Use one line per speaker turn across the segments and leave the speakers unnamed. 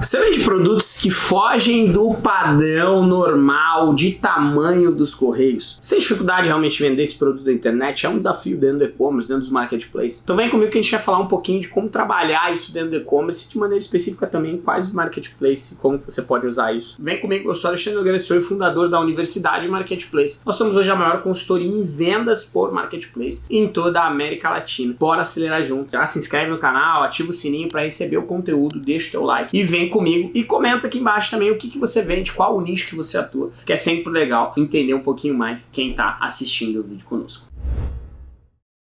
Você vende produtos que fogem do padrão normal de tamanho dos correios? Você tem dificuldade de realmente vender esse produto na internet? É um desafio dentro do e-commerce, dentro dos marketplaces. Então vem comigo que a gente vai falar um pouquinho de como trabalhar isso dentro do e-commerce e de maneira específica também quais os marketplaces e como você pode usar isso. Vem comigo, eu sou Alexandre sou fundador da Universidade Marketplace. Nós somos hoje a maior consultoria em vendas por marketplace em toda a América Latina. Bora acelerar junto. Já se inscreve no canal, ativa o sininho para receber o conteúdo, deixa o teu like e vem comigo e comenta aqui embaixo também o que, que você vende, qual o nicho que você atua, que é sempre legal entender um pouquinho mais quem está assistindo o vídeo conosco.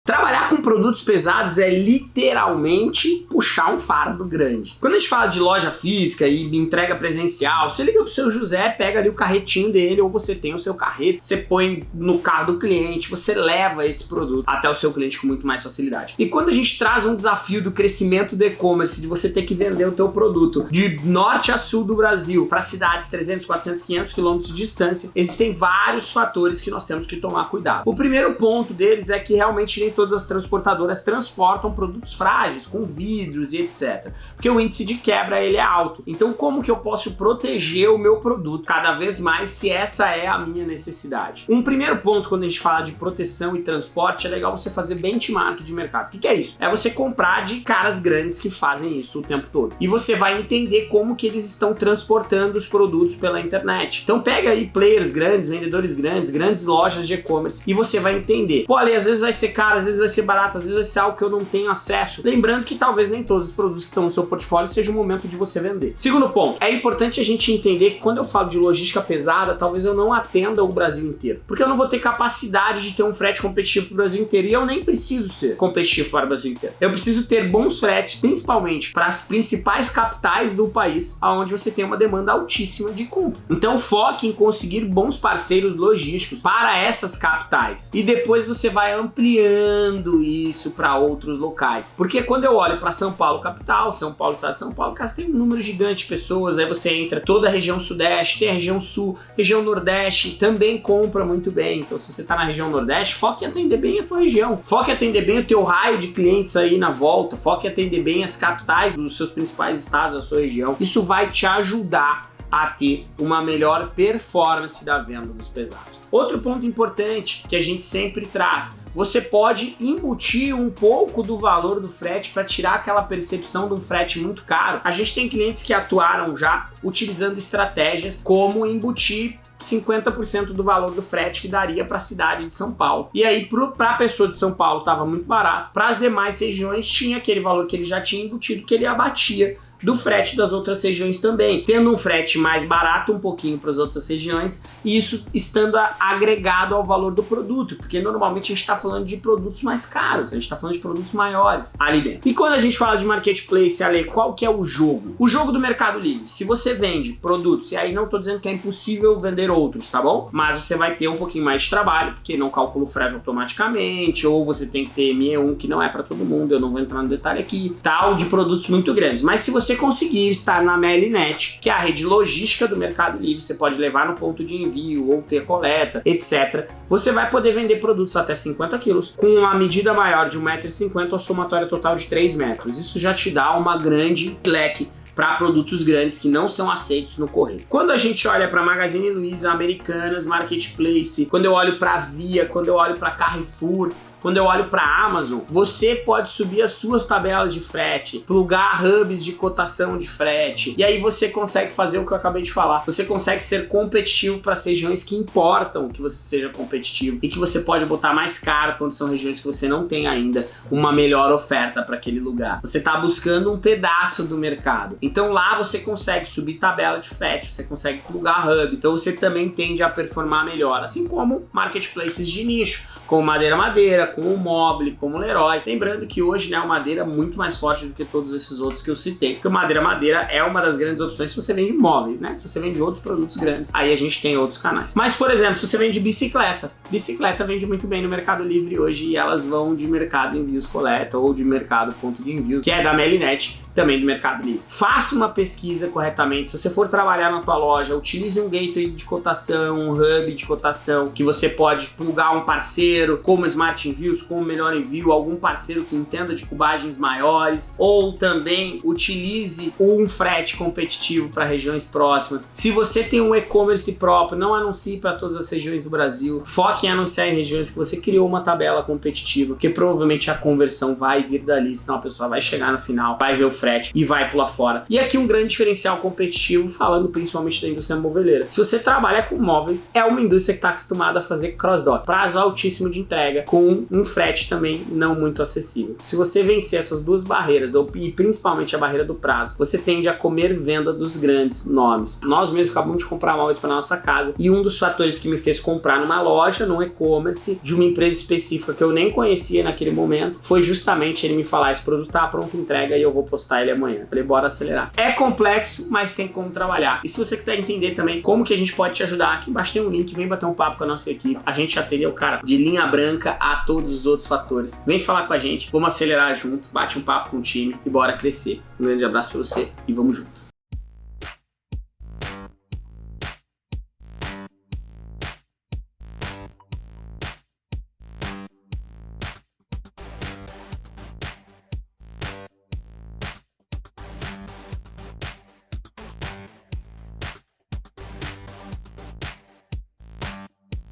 Trabalhar com produtos pesados é literalmente puxar um fardo grande. Quando a gente fala de loja física e entrega presencial, você liga pro seu José, pega ali o carretinho dele, ou você tem o seu carreto, você põe no carro do cliente, você leva esse produto até o seu cliente com muito mais facilidade. E quando a gente traz um desafio do crescimento do e-commerce, de você ter que vender o teu produto de norte a sul do Brasil para cidades 300, 400, 500 quilômetros de distância, existem vários fatores que nós temos que tomar cuidado. O primeiro ponto deles é que realmente nem todas as transportadoras transportam produtos frágeis, com vidros e etc. Porque o índice de quebra ele é alto. Então como que eu posso proteger o meu produto cada vez mais se essa é a minha necessidade? Um primeiro ponto quando a gente fala de proteção e transporte é legal você fazer benchmark de mercado. O que, que é isso? É você comprar de caras grandes que fazem isso o tempo todo. E você vai entender como que eles estão transportando os produtos pela internet. Então pega aí players grandes, vendedores grandes, grandes lojas de e-commerce e você vai entender. Pô, ali às vezes vai ser caro, às vezes vai ser barato, às vezes vai ser algo que eu não tenho acesso. Lembrando que talvez nem todos os produtos que estão no seu portfólio seja o momento de você vender. Segundo ponto, é importante a gente entender que quando eu falo de logística pesada, talvez eu não atenda o Brasil inteiro. Porque eu não vou ter capacidade de ter um frete competitivo para o Brasil inteiro e eu nem preciso ser competitivo para o Brasil inteiro. Eu preciso ter bons fretes, principalmente para as principais capitais do país, onde você tem uma demanda altíssima de compra. Então foque em conseguir bons parceiros logísticos para essas capitais. E depois você vai ampliando isso para outros locais. Porque quando eu olho para São Paulo capital, São Paulo estado de São Paulo, cara, tem um número gigante de pessoas, aí você entra toda a região sudeste, tem a região sul, região nordeste, também compra muito bem. Então se você está na região nordeste, foque em atender bem a tua região. Foque em atender bem o teu raio de clientes aí na volta, foque em atender bem as capitais dos seus principais estados da sua região. Isso vai te ajudar a ter uma melhor performance da venda dos pesados. Outro ponto importante que a gente sempre traz, você pode embutir um pouco do valor do frete para tirar aquela percepção de um frete muito caro. A gente tem clientes que atuaram já utilizando estratégias como embutir 50% do valor do frete que daria para a cidade de São Paulo. E aí, para a pessoa de São Paulo, estava muito barato. Para as demais regiões, tinha aquele valor que ele já tinha embutido, que ele abatia do frete das outras regiões também, tendo um frete mais barato um pouquinho para as outras regiões e isso estando agregado ao valor do produto, porque normalmente a gente está falando de produtos mais caros, a gente está falando de produtos maiores ali dentro. E quando a gente fala de marketplace, Ale, qual que é o jogo? O jogo do Mercado Livre, se você vende produtos, e aí não estou dizendo que é impossível vender outros, tá bom? Mas você vai ter um pouquinho mais de trabalho, porque não calcula o frete automaticamente, ou você tem que ter ME1, que não é para todo mundo, eu não vou entrar no detalhe aqui, tal, de produtos muito grandes. Mas se você você conseguir estar na Melinet, que é a rede logística do Mercado Livre, você pode levar no ponto de envio ou ter coleta, etc. Você vai poder vender produtos até 50 quilos com uma medida maior de 1,50m ou somatória total de 3 metros. Isso já te dá uma grande leque para produtos grandes que não são aceitos no correio. Quando a gente olha para Magazine Luiza, Americanas, Marketplace, quando eu olho para Via, quando eu olho para Carrefour, quando eu olho para a Amazon, você pode subir as suas tabelas de frete, plugar hubs de cotação de frete, e aí você consegue fazer o que eu acabei de falar. Você consegue ser competitivo para as regiões que importam que você seja competitivo e que você pode botar mais caro quando são regiões que você não tem ainda uma melhor oferta para aquele lugar. Você está buscando um pedaço do mercado. Então lá você consegue subir tabela de frete, você consegue plugar hub, então você também tende a performar melhor, assim como marketplaces de nicho, como Madeira Madeira, como o Mobile, como o Leroy. Lembrando que hoje né, o Madeira é muito mais forte do que todos esses outros que eu citei, porque Madeira Madeira é uma das grandes opções se você vende móveis, né? Se você vende outros produtos grandes, aí a gente tem outros canais. Mas, por exemplo, se você vende bicicleta, bicicleta vende muito bem no Mercado Livre hoje e elas vão de mercado envios coleta ou de mercado ponto de envio, que é da Melinet, também do Mercado Livre. Faça uma pesquisa corretamente. Se você for trabalhar na tua loja, utilize um gateway de cotação, um hub de cotação, que você pode plugar um parceiro, como Smart Envios, como Melhor Envio, algum parceiro que entenda de cubagens maiores, ou também utilize um frete competitivo para regiões próximas. Se você tem um e-commerce próprio, não anuncie para todas as regiões do Brasil. Foque em anunciar em regiões que você criou uma tabela competitiva, porque provavelmente a conversão vai vir dali, senão a pessoa vai chegar no final, vai ver o frete e vai pular fora. E aqui um grande diferencial competitivo, falando principalmente da indústria moveleira. Se você trabalha com móveis, é uma indústria que está acostumada a fazer cross-dock, prazo altíssimo de entrega, com um frete também não muito acessível. Se você vencer essas duas barreiras, ou, e principalmente a barreira do prazo, você tende a comer venda dos grandes nomes. Nós mesmos acabamos de comprar móveis para nossa casa e um dos fatores que me fez comprar numa loja, num e-commerce, de uma empresa específica que eu nem conhecia naquele momento, foi justamente ele me falar: esse produto tá pronto, entrega e eu vou postar ele amanhã. Falei, bora acelerar. É complexo, mas tem como trabalhar. E se você quiser entender também como que a gente pode te ajudar, aqui embaixo tem um link, vem bater um papo com a nossa equipe. A gente já teria o cara de linha branca a todos os outros fatores. Vem falar com a gente, vamos acelerar junto, bate um papo com o time e bora crescer. Um grande abraço pra você e vamos junto.